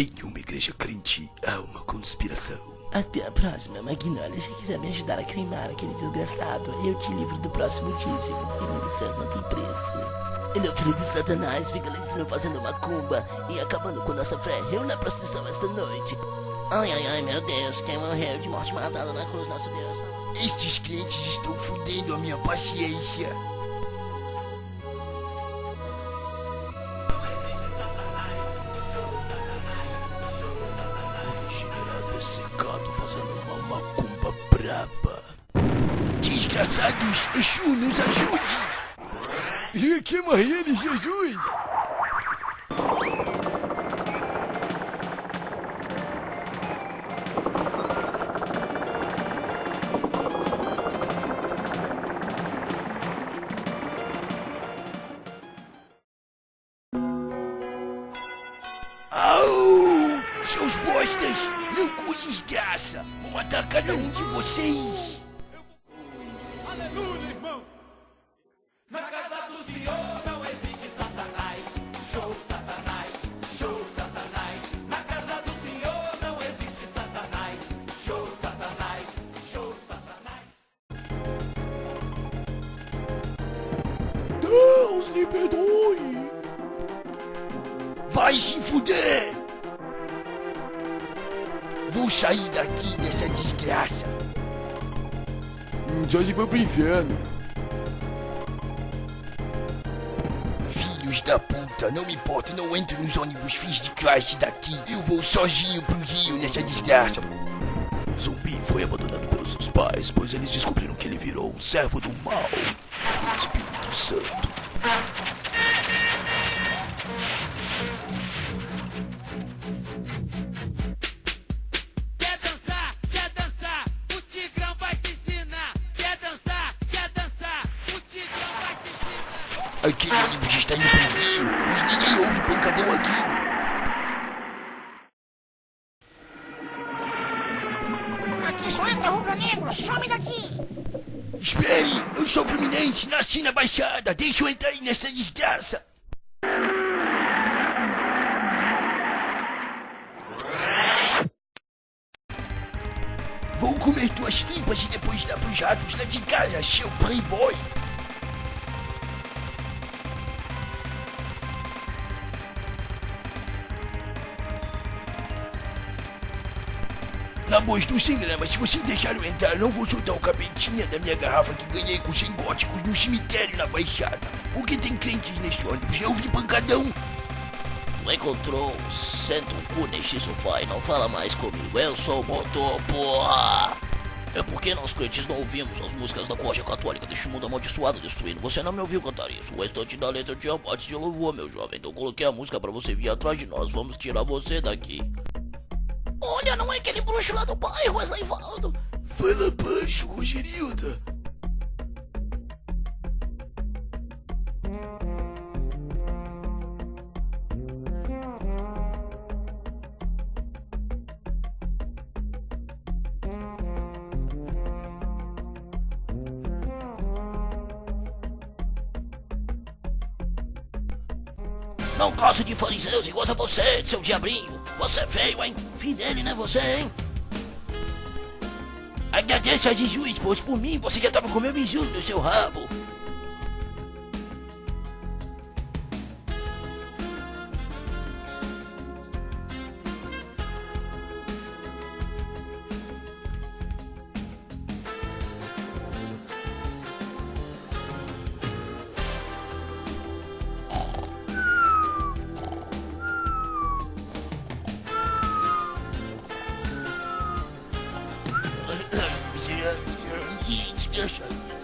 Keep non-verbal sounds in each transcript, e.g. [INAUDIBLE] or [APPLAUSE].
Em uma igreja crente há uma conspiração. Até a próxima, Magnólia. Se quiser me ajudar a queimar aquele desgraçado, eu te livro do próximo dízimo. O reino dos céus não tem preço. E o filho de Satanás fica lá em cima fazendo macumba e acabando com nossa fé. Eu na prostituição esta noite. Ai, ai, ai, meu Deus. Quem morreu de morte matada na cruz, nosso Deus. Estes crentes estão fudendo a minha paciência. Uma macumba braba. Desgraçados, Exu nos ajude! E queima ele, Jesus! Desgraça! Vou matar cada um de vocês! Aleluia, irmão! Na casa do Senhor não existe Satanás. Show Satanás, show Satanás. Na casa do Senhor não existe Satanás. Show Satanás, show Satanás. Deus me perdoe! Vai se fuder! Sair daqui dessa desgraça! Só se for pro inferno. Filhos da puta, não me importa, não entro nos ônibus fins de classe daqui. Eu vou sozinho pro Rio nessa desgraça. Zumbi foi abandonado pelos seus pais, pois eles descobriram que ele virou um servo do mal, o Espírito Santo. Aquele ônibus está indo pro Rio, mas ninguém ouve pancadão aqui. Aqui só entra rubro-negro, some daqui! Espere, eu sou Fluminense, nasci na Baixada, deixa eu entrar aí nessa desgraça. Vou comer tuas tripas e depois dar pros ratos lá de casa, seu playboy. Na boa, estou sem grama. Se você deixar eu entrar, não vou soltar o capetinha da minha garrafa que ganhei com 100 góticos no cemitério na Baixada. Porque tem crentes nesse ônibus. Eu vi pancadão. Tu encontrou, o cu neste sofá e não fala mais comigo. Eu sou o motor, porra! É porque nós crentes não ouvimos as músicas da corte católica deste mundo amaldiçoado destruindo. Você não me ouviu cantar isso. O restante da letra tinha partes de louvor, meu jovem. Então coloquei a música pra você vir atrás de nós. Vamos tirar você daqui. Olha, não é aquele bruxo lá do bairro, Wesley Valdo. Fala baixo, Rogerilda. Não gosto de fariseus iguais a você, seu diabrinho. Você feio, hein? Fim dele, né, você, hein? Agradeça a Jesus, pois por mim você já tava com meu biju no seu rabo. traditions.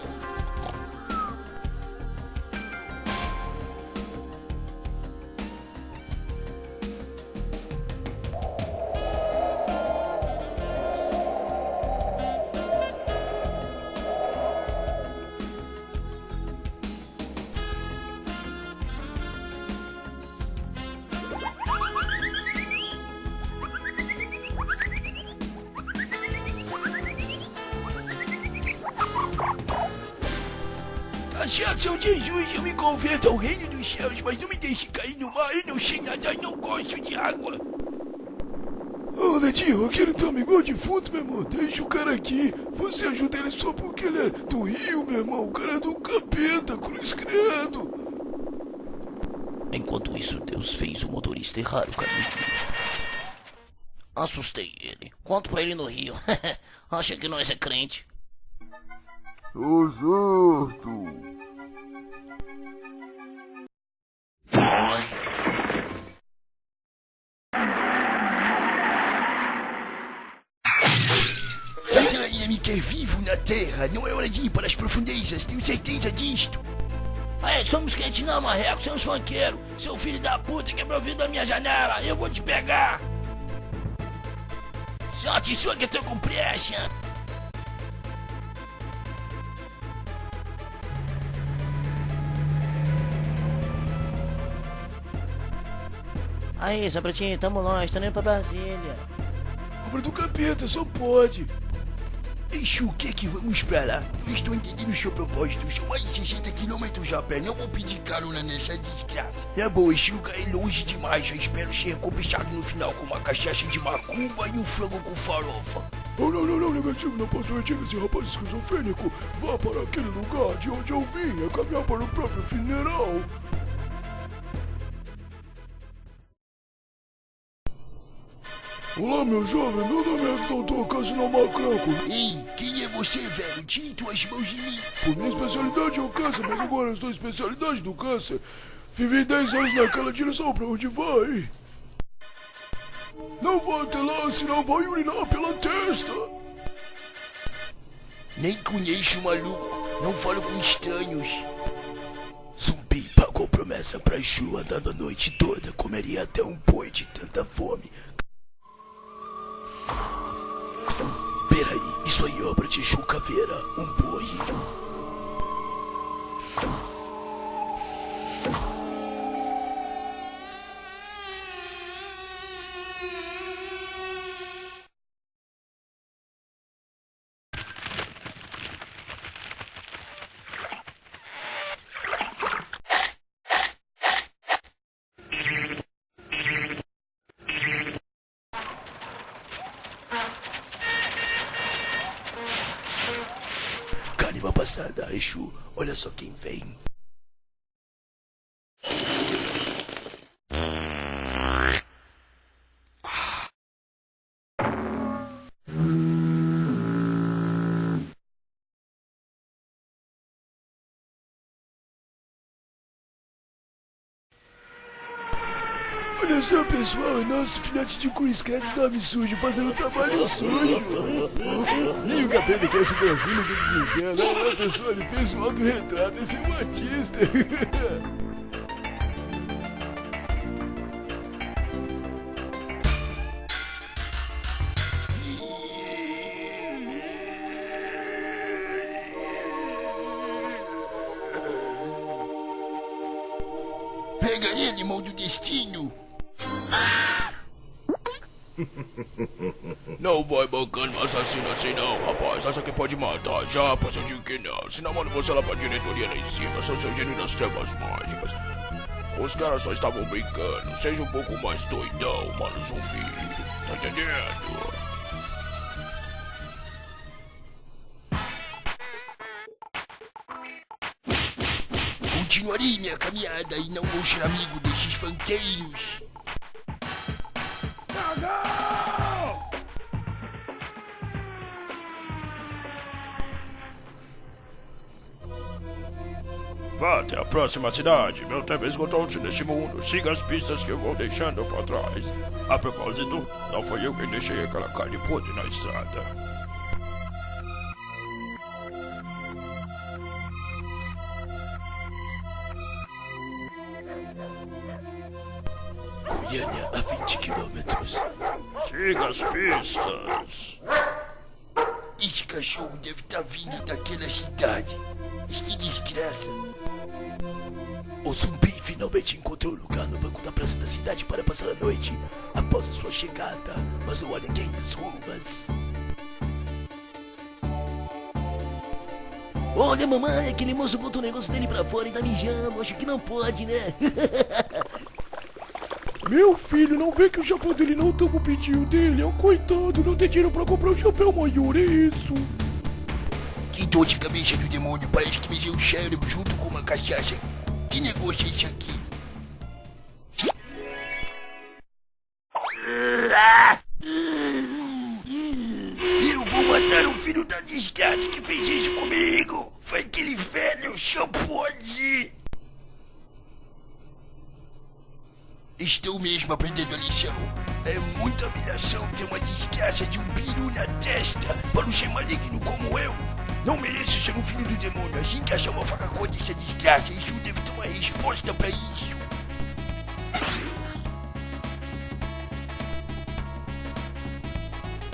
Seu Jesus, eu me converto ao reino dos céus, mas não me deixe cair no mar, eu não sei nadar, não gosto de água. Tadinho, aquele teu amigo é o defunto, meu irmão. Deixa o cara aqui. Você ajuda ele só porque ele é do Rio, meu irmão. O cara é do capeta, cruz credo. Enquanto isso, Deus fez o motorista errar o caminho. Assustei ele. Conto pra ele no Rio. [LAUGHS] Acha que nós é crente. Ô, certo. Satã me quer vivo na Terra. Não é hora de ir para as profundezas. Tenho certeza disto. Aí, somos crente não, marreco, somos funkeiro. Seu filho da puta quebrou o vidro da minha janela, eu vou te pegar. Sorte sua que eu tô com pressa. Aí, Sabratinho, tamo longe, tô indo pra Brasília. Obra do capeta, só pode. Eixo, o que é que vamos pra lá? Não estou entendendo o seu propósito. São mais de 60 quilômetros a pé. Não vou pedir carona nessa desgraça. É bom, esse lugar é longe demais. Eu espero ser recompensado no final com uma cachaça de macumba e um frango com farofa. Oh, não, não, não, negativo. Não posso mentir esse rapaz esquizofrênico. Vá para aquele lugar de onde eu vim. É caminhar para o próprio funeral. Olá, meu jovem, meu nome é Dr. Cassino Macranco. Ei, quem é você, velho? Tire tuas mãos de mim. Por minha especialidade é o câncer, mas agora eu estou em especialidade do câncer. Vivi 10 anos naquela direção, pra onde vai? Não vá até lá, senão vai urinar pela testa. Nem conheço o maluco, não falo com estranhos. Zumbi pagou promessa pra Chu andando a noite toda, comeria até um boi de tanta fome. Peraí, isso aí é obra de Chu Caveira, um boi. Olha só quem vem. Olha só, pessoal, é nosso filhote de cruz credo dorme sujo, fazendo trabalho sujo. Nem o capeta quer se transino que desengana. Olha, pessoal, ele fez um autorretrato, esse é um artista. Pega ele, mão do destino! Não vai bancando assassino assim não, rapaz. Acha que pode matar já? Pois eu digo que não. Senão mando você lá pra diretoria lá em cima. Sou seu gênio das trevas mágicas. Os caras só estavam brincando. Seja um pouco mais doidão, mano zumbi. Tá entendendo? Continuarei minha caminhada e não vou ser amigo desses fanqueiros. Até a próxima cidade. Meu tempo esgotou-se neste mundo. Siga as pistas que eu vou deixando para trás. A propósito, não foi eu quem deixei aquela carne podre na estrada. Goiânia a 20 quilômetros. Siga as pistas. Esse cachorro deve estar vindo daquela cidade. Que desgraça. O zumbi finalmente encontrou lugar no banco da praça da cidade para passar a noite após a sua chegada, mas não há ninguém nas ruas. Olha, mamãe, aquele moço botou o negócio dele pra fora e tá mijando. Acho que não pode, né? [LAUGHS] Meu filho, não vê que o chapéu dele não tá pro pedido dele? É um coitado, não tem dinheiro pra comprar um chapéu maior, é isso. Que dor de cabeça do demônio, parece que me deu o cérebro junto com uma cachaça. Que negócio é esse aqui? Eu vou matar o filho da desgraça que fez isso comigo. Foi aquele velho chapode. Estou mesmo aprendendo a lição. É muita humilhação ter uma desgraça de um peru na testa para um ser maligno como eu. Não mereço ser um filho do demônio. Assim que achar uma faca contra essa desgraça, isso deve ter uma resposta para isso.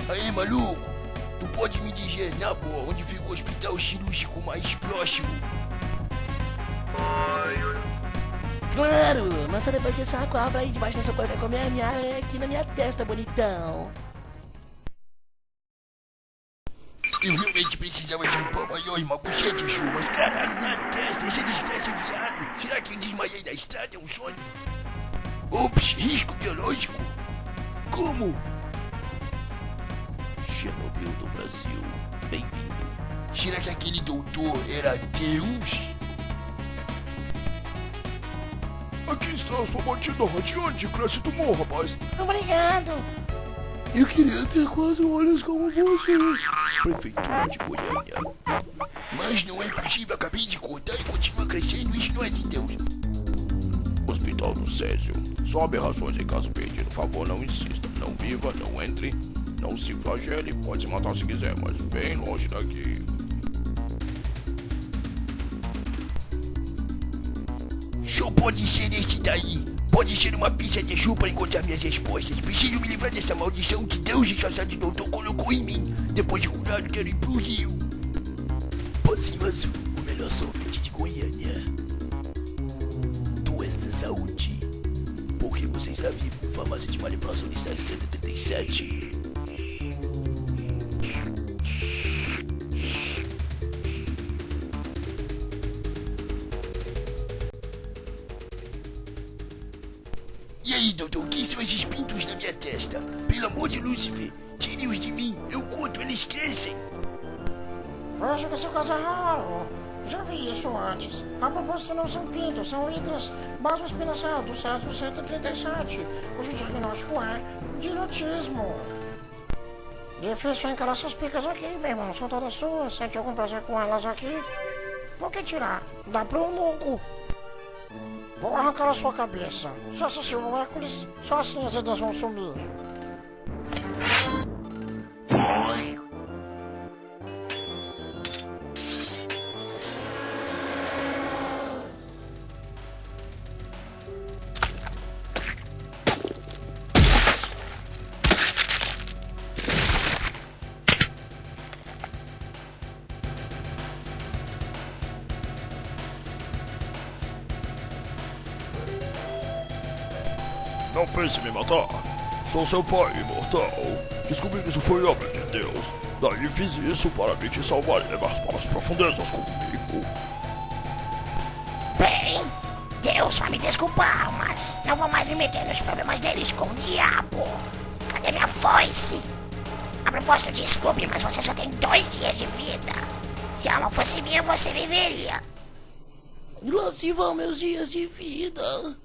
Aí, maluco, tu pode me dizer, na boa, onde fica o hospital cirúrgico mais próximo? Claro, mas só depois que sua cobra aí debaixo da sua cor vai comer a minha aranha aqui na minha testa, bonitão. Eu realmente precisava de um pão maior e uma buchete, Ju, mas caralho, na testa, desgraça é viado. Será que eu desmaiei na estrada? É um sonho? Ops, risco biológico? Como? Chernobyl do Brasil, bem-vindo. Será que aquele doutor era Deus? Aqui está a sua batida radiante, cresce tumor, rapaz. Obrigado. Eu queria ter quatro olhos como você. Prefeitura de Goiânia. Mas não é possível, acabei de cortar e continua crescendo, isso não é de Deus. Hospital do Césio. Só aberrações em caso perdido. Favor, não insista. Não viva, não entre. Não se flagele. Pode se matar se quiser, mas bem longe daqui. Só pode ser esse daí. Pode ser uma pizza de chu para encontrar minhas respostas. Preciso me livrar dessa maldição que Deus disfarçado doutor colocou em mim. Depois de curado, quero ir pro Rio. Pozinho Azul, o melhor sorvete de Goiânia. Doença Saúde. Porque você está vivo. Farmácia de manipulação de 177. E doutor, o que são esses pintos na minha testa? Pelo amor de Lúcifer, tire-os de mim. Eu conto, eles crescem. Acho que esse caso é raro. Já vi isso antes. A propósito, não são pintos, são hidras basospinação do Césio 137, cujo diagnóstico é dilotismo. Difícil encarar essas picas aqui, meu irmão. São todas suas. Sente algum prazer com elas aqui? Por que tirar? Dá pro eunuco. Vou arrancar a sua cabeça. Já assistiu ao Hércules? Só assim as ideias vão sumir. Pense em me matar. Sou seu pai imortal. Descobri que isso foi obra de Deus. Daí fiz isso para me te salvar e levar para as profundezas comigo. Bem, Deus vai me desculpar, mas não vou mais me meter nos problemas deles com o diabo. Cadê minha foice? A propósito, desculpe, mas você só tem dois dias de vida. Se a alma fosse minha, você viveria. Lá se vão meus dias de vida.